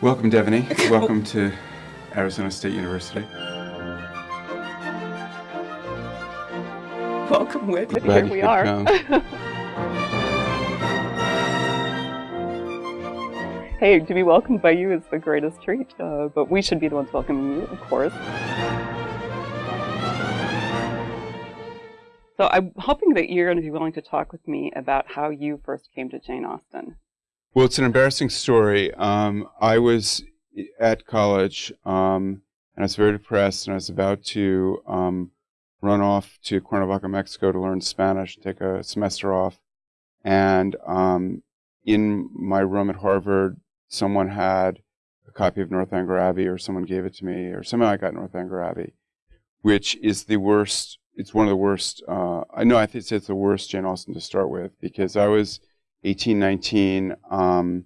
Welcome, Devoney. Welcome to Arizona State University. Welcome, Whit. Here we are. hey, to be welcomed by you is the greatest treat, uh, but we should be the ones welcoming you, of course. So I'm hoping that you're going to be willing to talk with me about how you first came to Jane Austen. Well, it's an embarrassing story. Um, I was at college um, and I was very depressed, and I was about to um, run off to Cuernavaca, Mexico to learn Spanish, take a semester off. And um, in my room at Harvard, someone had a copy of Northanger Abbey, or someone gave it to me, or somehow I got Northanger Abbey, which is the worst. It's one of the worst. Uh, I know I think it's the worst Jane Austen to start with because I was 18, 19, um,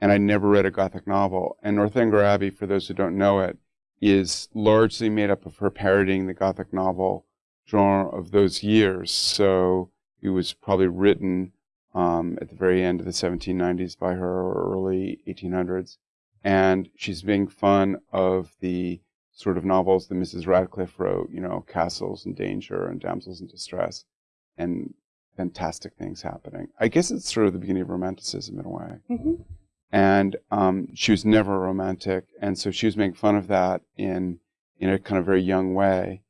and I never read a Gothic novel. And Northanger Abbey, for those who don't know it, is largely made up of her parodying the Gothic novel genre of those years. So it was probably written um, at the very end of the 1790s by her or early 1800s. And she's being fun of the sort of novels that Mrs. Radcliffe wrote, you know, Castles and Danger and Damsels in Distress. And fantastic things happening. I guess it's sort of the beginning of romanticism in a way. Mm-hmm. And um, she was never romantic, and so she was making fun of that in in a kind of very young way.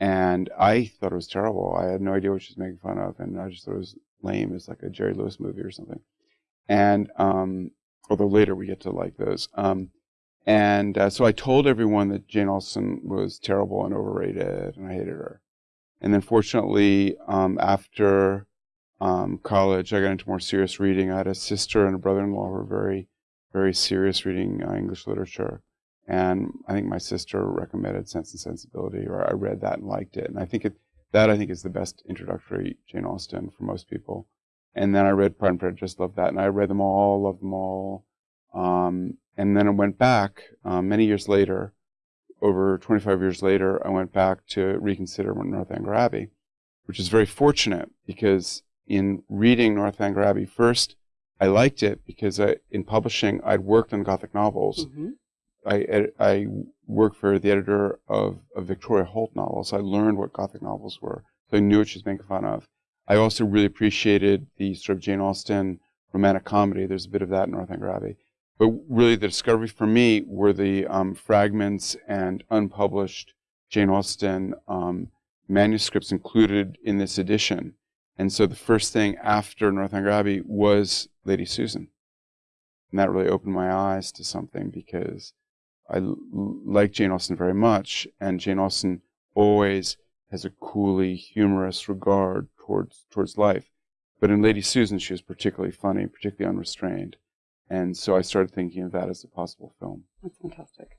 And I thought it was terrible. I had no idea what she was making fun of, and I just thought it was lame. It's like a Jerry Lewis movie or something. And um, although later we get to like those. Um, and uh, so I told everyone that Jane Austen was terrible and overrated, and I hated her. And then fortunately, um, after um, college, I got into more serious reading. I had a sister and a brother-in-law who were very, very serious reading uh, English literature. And I think my sister recommended Sense and Sensibility, or I read that and liked it. And I think it, that I think is the best introductory Jane Austen for most people. And then I read Pride and Prejudice, loved that, and I read them all, loved them all. Um, and then I went back uh, many years later, over 25 years later, I went back to reconsider Northanger Abbey, which is very fortunate because in reading Northanger Abbey first, I liked it because I, in publishing, I'd worked on Gothic novels. Mm-hmm. I, ed- I worked for the editor of, of Victoria Holt novels. I learned what Gothic novels were, so I knew what she was making fun of. I also really appreciated the sort of Jane Austen romantic comedy. There's a bit of that in Northanger Abbey. But really, the discovery for me were the um, fragments and unpublished Jane Austen um, manuscripts included in this edition. And so the first thing after Northanger Abbey was Lady Susan. And that really opened my eyes to something because I like Jane Austen very much, and Jane Austen always has a coolly humorous regard towards towards life. But in Lady Susan, she was particularly funny, particularly unrestrained. And so I started thinking of that as a possible film. That's fantastic.